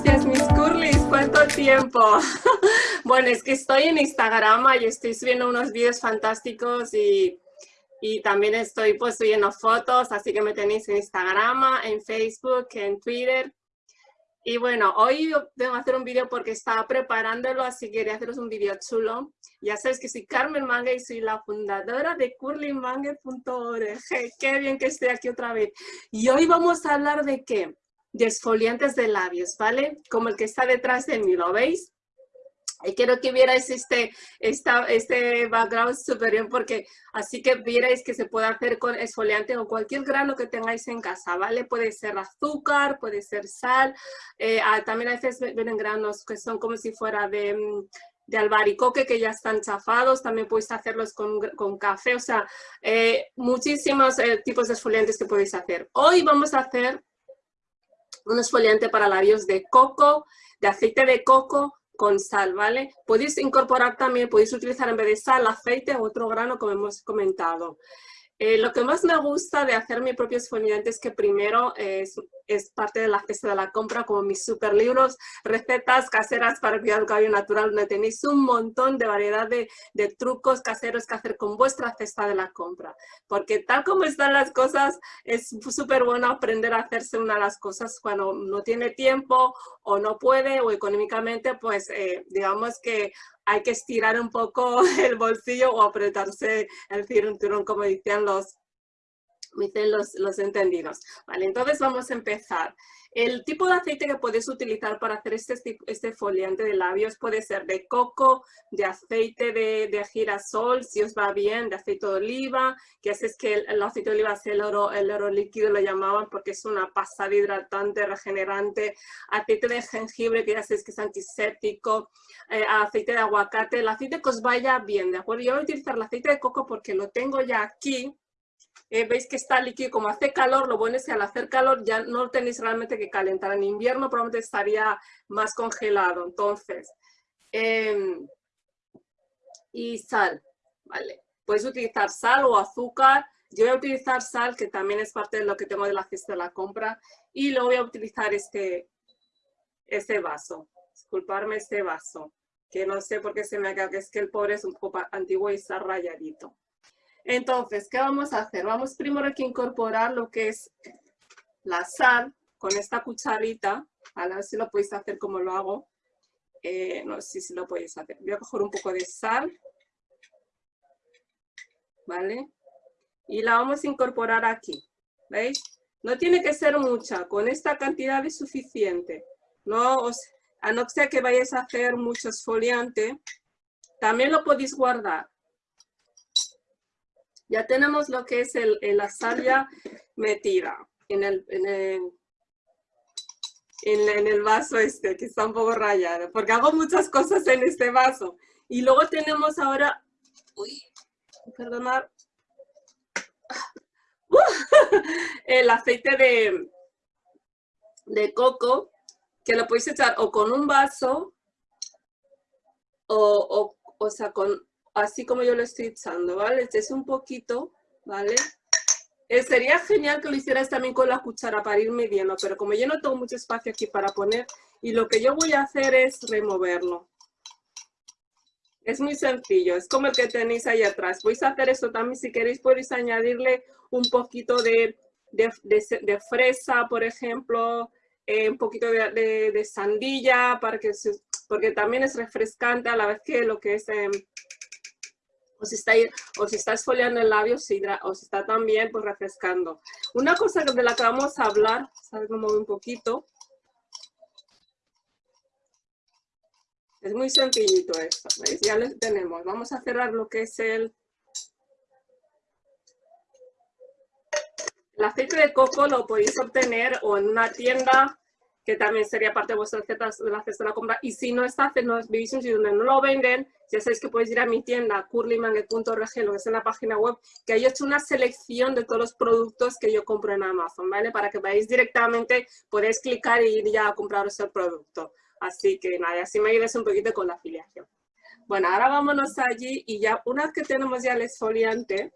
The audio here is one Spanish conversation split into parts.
días mis curlis, ¿cuánto tiempo? bueno, es que estoy en Instagram y estoy subiendo unos vídeos fantásticos y, y también estoy pues subiendo fotos, así que me tenéis en Instagram, en Facebook, en Twitter. Y bueno, hoy tengo que hacer un vídeo porque estaba preparándolo, así que quería haceros un vídeo chulo. Ya sabes que soy Carmen Mangue y soy la fundadora de curlymangue.org. Qué bien que estoy aquí otra vez. Y hoy vamos a hablar de qué? De esfoliantes de labios, ¿vale? Como el que está detrás de mí, ¿lo veis? Y quiero que vierais este, esta, este background superior porque así que vierais que se puede hacer con esfoliante o cualquier grano que tengáis en casa, ¿vale? Puede ser azúcar, puede ser sal, eh, ah, también a veces vienen granos que son como si fuera de, mm, de albaricoque que ya están chafados, también podéis hacerlos con, con café, o sea, eh, muchísimos eh, tipos de esfoliantes que podéis hacer. Hoy vamos a hacer un esfoliante para labios de coco, de aceite de coco, con sal, ¿vale? Podéis incorporar también, podéis utilizar en vez de sal, aceite o otro grano como hemos comentado. Eh, lo que más me gusta de hacer mi propio esfoliante es que primero es, es, parte de la cesta de la compra, como mis super libros, recetas caseras para cuidar el cabello natural, donde tenéis un montón de variedad de, de, trucos caseros que hacer con vuestra cesta de la compra. Porque tal como están las cosas, es súper bueno aprender a hacerse una de las cosas cuando no tiene tiempo o no puede o económicamente, pues eh, digamos que hay que estirar un poco el bolsillo o apretarse el cinturón, como dicen los, dicen los, los entendidos. Vale, entonces vamos a empezar. El tipo de aceite que puedes utilizar para hacer este, este foliante de labios puede ser de coco, de aceite de, girasol, si os va bien, de aceite de oliva, que es que el, aceite de oliva es el oro, el oro líquido, lo llamaban porque es una pasada hidratante, regenerante, aceite de jengibre, que ya sabéis que es antiséptico, eh, aceite de aguacate, el aceite que os vaya bien, ¿de acuerdo? Yo voy a utilizar el aceite de coco porque lo tengo ya aquí, eh, veis que está líquido, como hace calor, lo bueno es que al hacer calor ya no tenéis realmente que calentar. En invierno probablemente estaría más congelado. Entonces, em, y sal, ¿vale? Puedes utilizar sal o azúcar. Yo voy a utilizar sal, que también es parte de lo que tengo de la cesta de la compra. Y luego voy a utilizar este, este vaso. Disculparme este vaso, que no sé por qué se me ha quedado, que es que el pobre es un poco antiguo y está rayadito. Entonces, ¿qué vamos a hacer? Vamos primero que incorporar lo que es la sal con esta cucharita. A ver si lo podéis hacer como lo hago. Eh, no sé si lo podéis hacer. Voy a coger un poco de sal. ¿Vale? Y la vamos a incorporar aquí. ¿Veis? No tiene que ser mucha. Con esta cantidad es suficiente. No a no ser que vayáis a hacer mucho esfoliante, también lo podéis guardar. Ya tenemos lo que es el, la sal metida en el, en el, vaso este, que está un poco rayado, porque hago muchas cosas en este vaso. Y luego tenemos ahora, uy, perdonar, el aceite de, de coco, que lo podéis echar o con un vaso, o, o, o sea, con así como yo lo estoy echando, ¿vale? Este es un poquito, ¿vale? Eh, sería genial que lo hicieras también con la cuchara para ir midiendo, pero como yo no tengo mucho espacio aquí para poner, y lo que yo voy a hacer es removerlo. Es muy sencillo, es como el que tenéis ahí atrás. A hacer esto también, si queréis podéis añadirle un poquito de, de, fresa, por ejemplo, eh, un poquito de, sandilla, para que porque también es refrescante a la vez que lo que es... Em, o si está, o si está esfoliando el labio, o si está también pues, refrescando. Una cosa de la que vamos a hablar, ¿sabes? Un poquito. Es muy sencillito esto. Ya lo tenemos. Vamos a cerrar lo que es el... El aceite de coco lo podéis obtener o en una tienda que también sería parte de vuestra receta de la cesta de la compra. Y si no está, en un sitio donde no lo venden, ya sabéis que podéis ir a mi tienda, curlymanget.org, lo que es en la página web, que ahí he hecho una selección de todos los productos que yo compro en Amazon, ¿vale? Para que veáis directamente, podéis clicar y ir ya a compraros el producto. Así que nada, así me ayudes un poquito con la afiliación. Bueno, ahora vámonos allí y ya una vez que tenemos ya el esfoliante,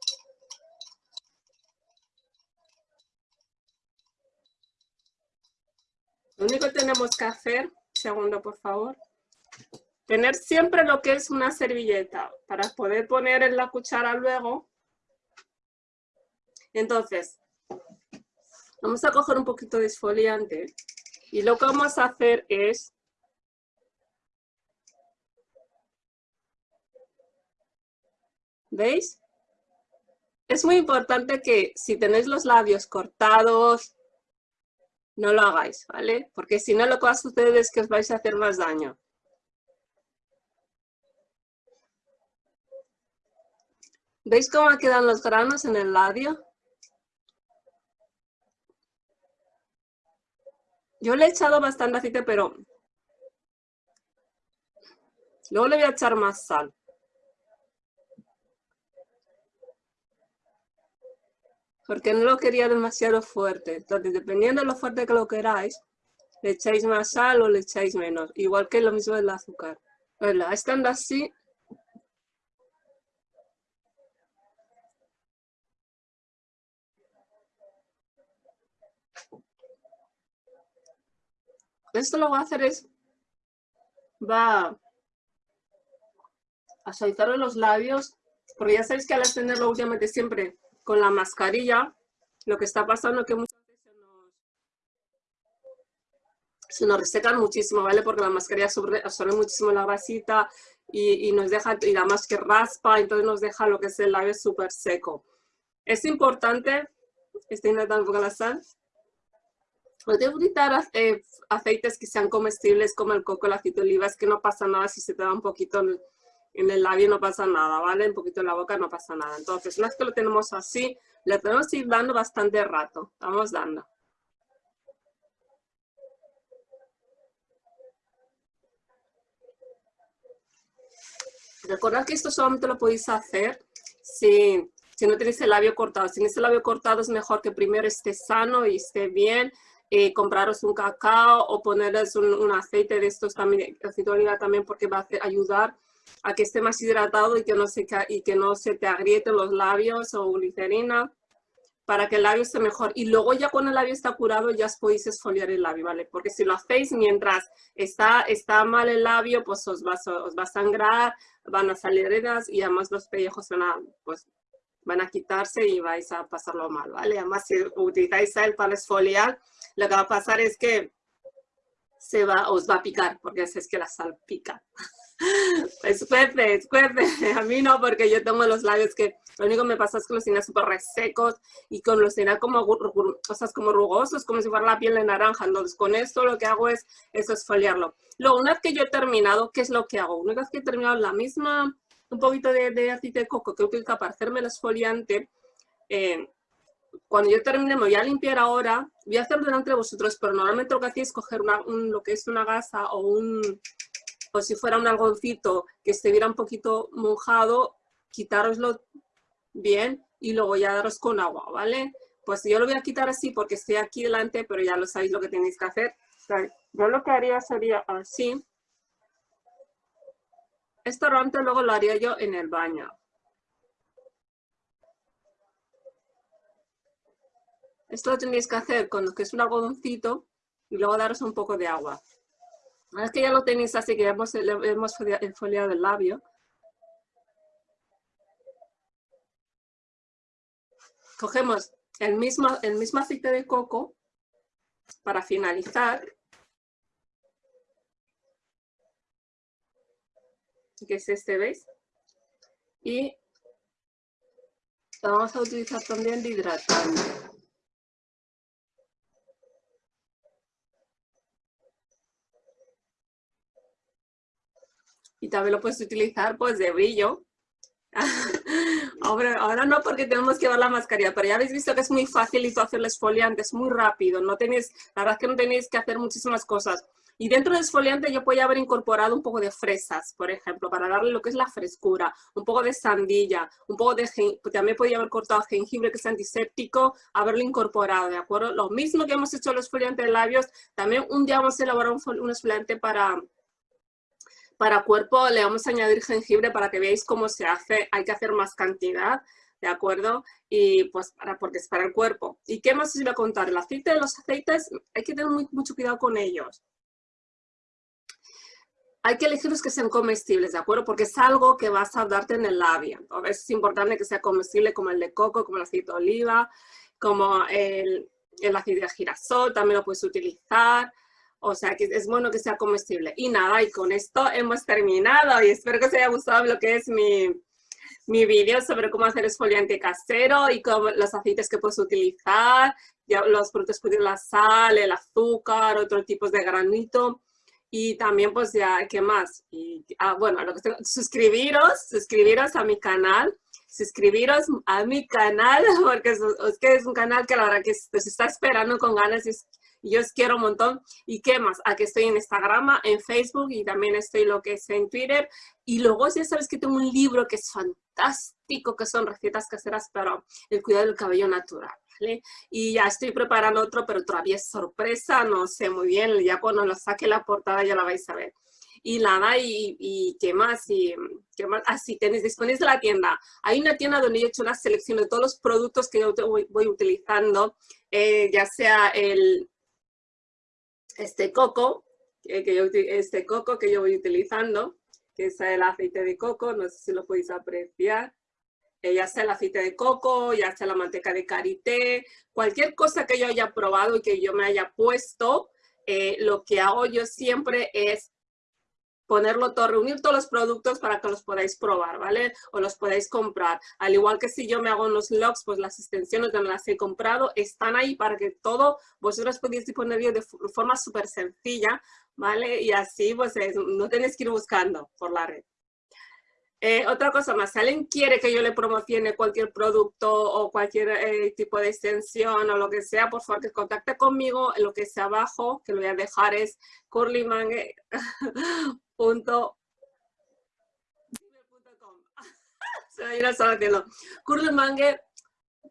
Lo único que tenemos que hacer, segundo por favor, tener siempre lo que es una servilleta para poder poner en la cuchara luego. Entonces, vamos a coger un poquito de esfoliante y lo que vamos a hacer es ¿Veis? Es muy importante que si tenéis los labios cortados, no lo hagáis, ¿vale? Porque si no lo que va a suceder es que os vais a hacer más daño. ¿Veis cómo quedan los granos en el labio? Yo le he echado bastante aceite, pero luego le voy a echar más sal. Porque no lo quería demasiado fuerte. Entonces, dependiendo de lo fuerte que lo queráis, le echáis más sal o le echáis menos. Igual que lo mismo del azúcar. Estando así, esto lo que va a hacer es, va a suavizar los labios, porque ya sabéis que al extenderlo últimamente siempre con la mascarilla, lo que está pasando es que muchas veces se nos, resecan muchísimo, ¿vale? Porque la mascarilla absorbe, muchísimo la grasita y, nos deja, y además que raspa, entonces nos deja lo que es el labio súper seco. Es importante, estoy intentando un poco la sal, Puedes utilizar eh, aceites que sean comestibles como el coco, el aceite de oliva, es que no pasa nada si se te da un poquito en, el labio, no pasa nada, ¿vale? Un poquito en la boca no pasa nada. Entonces, una vez que lo tenemos así, le tenemos que ir dando bastante rato. Vamos dando. Recordad que esto solamente lo podéis hacer si, si no tenéis el labio cortado. Si tenéis el labio cortado es mejor que primero esté sano y esté bien, eh, compraros un cacao o ponerles un, aceite de estos también, aceite de oliva también porque va a ayudar a que esté más hidratado y que no se, y que no se te agrieten los labios o glicerina para que el labio esté mejor. Y luego ya cuando el labio está curado ya os podéis esfoliar el labio, ¿vale? Porque si lo hacéis mientras está, está mal el labio, pues os va, os va a sangrar, van a salir heridas y además los pellejos van a, pues, van a quitarse y vais a pasarlo mal, ¿vale? Además, si utilizáis sal para esfoliar, lo que va a pasar es que se va, os va a picar, porque es que la sal pica. Escuece, escuece. A mí no, porque yo tengo los labios que lo único que me pasa es que los tenía súper resecos y con los tenía como, cosas como rugosos, como si fuera la piel de naranja. Entonces, con esto lo que hago es, es esfoliarlo. Luego, una vez que yo he terminado, ¿qué es lo que hago? Una vez que he terminado la misma un poquito de, aceite de coco que utilizo para hacerme el esfoliante. Eh, cuando yo termine, me voy a limpiar ahora, voy a hacerlo delante de vosotros, pero normalmente lo que hacía es coger lo que es una gasa o un, o si fuera un algoncito que estuviera un poquito mojado, quitároslo bien y luego ya daros con agua, ¿vale? Pues yo lo voy a quitar así porque estoy aquí delante, pero ya lo sabéis lo que tenéis que hacer. yo lo que haría sería así. Esto realmente luego lo haría yo en el baño. Esto lo tendréis que hacer con lo que es un algodoncito y luego daros un poco de agua. Una vez que ya lo tenéis así, que ya hemos, hemos foliado el labio, cogemos el mismo, el mismo aceite de coco para finalizar que es este, ¿veis? Y lo vamos a utilizar también de hidratante. Y también lo puedes utilizar pues de brillo. ahora, ahora, no porque tenemos que ver la mascarilla, pero ya habéis visto que es muy fácil hacer el esfoliante, es muy rápido, no tenéis, la verdad es que no tenéis que hacer muchísimas cosas. Y dentro del esfoliante yo podía haber incorporado un poco de fresas, por ejemplo, para darle lo que es la frescura, un poco de sandilla, un poco de también podía haber cortado jengibre que es antiséptico, haberlo incorporado, ¿de acuerdo? Lo mismo que hemos hecho el esfoliante de labios, también un día vamos a elaborar un, un esfoliante para, para cuerpo, le vamos a añadir jengibre para que veáis cómo se hace, hay que hacer más cantidad, ¿de acuerdo? Y pues para, porque es para el cuerpo. ¿Y qué más os iba a contar? El aceite, los aceites, hay que tener mucho cuidado con ellos. Hay que elegir los que sean comestibles, ¿de acuerdo? Porque es algo que vas a darte en el labio. Entonces es importante que sea comestible como el de coco, como el aceite de oliva, como el, el aceite de girasol, también lo puedes utilizar. O sea, que es bueno que sea comestible. Y nada, y con esto hemos terminado. Y espero que os haya gustado lo que es mi, mi vídeo sobre cómo hacer esfoliante casero y cómo, los aceites que puedes utilizar, ya los productos pueden la sal, el azúcar, otros tipos de granito. Y también, pues ya, ¿qué más? Y, ah, bueno, lo que suscribiros, suscribiros a mi canal, suscribiros a mi canal, porque es, que es un canal que la verdad que se está esperando con ganas y, yo os quiero un montón. ¿Y qué más? Aquí estoy en Instagram, en Facebook y también estoy lo que es en Twitter. Y luego ya sabes que tengo un libro que es fantástico, que son recetas caseras para el cuidado del cabello natural. Y ya estoy preparando otro, pero todavía es sorpresa, no sé muy bien, ya cuando lo saque la portada ya la vais a ver. Y nada, y, y qué más, y qué más, así ah, tenéis disponibles la tienda. Hay una tienda donde he hecho una selección de todos los productos que yo voy, utilizando, eh, ya sea el este coco, que yo, este coco que yo voy utilizando, que es el aceite de coco, no sé si lo podéis apreciar. Eh, ya sea el aceite de coco, ya sea la manteca de karité, cualquier cosa que yo haya probado y que yo me haya puesto, eh, lo que hago yo siempre es ponerlo todo, reunir todos los productos para que los podáis probar, ¿vale? O los podáis comprar. Al igual que si yo me hago unos logs, pues las extensiones donde las he comprado están ahí para que todo vosotros podéis disponer de forma súper sencilla, ¿vale? Y así pues no tenéis que ir buscando por la red. Eh, otra cosa más, si alguien quiere que yo le promocione cualquier producto o cualquier eh, tipo de extensión o lo que sea, por favor que contacte conmigo, lo que sea abajo, que lo voy a dejar es curlymangue punto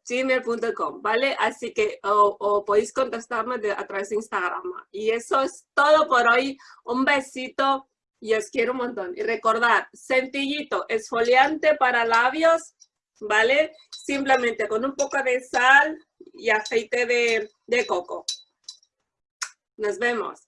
gmail.com, ¿vale? Así que o, podéis contactarme a través de Instagram. Y eso es todo por hoy. Un besito y os quiero un montón. Y recordad, sencillito, esfoliante para labios, ¿vale? Simplemente con un poco de sal y aceite de, de coco. Nos vemos.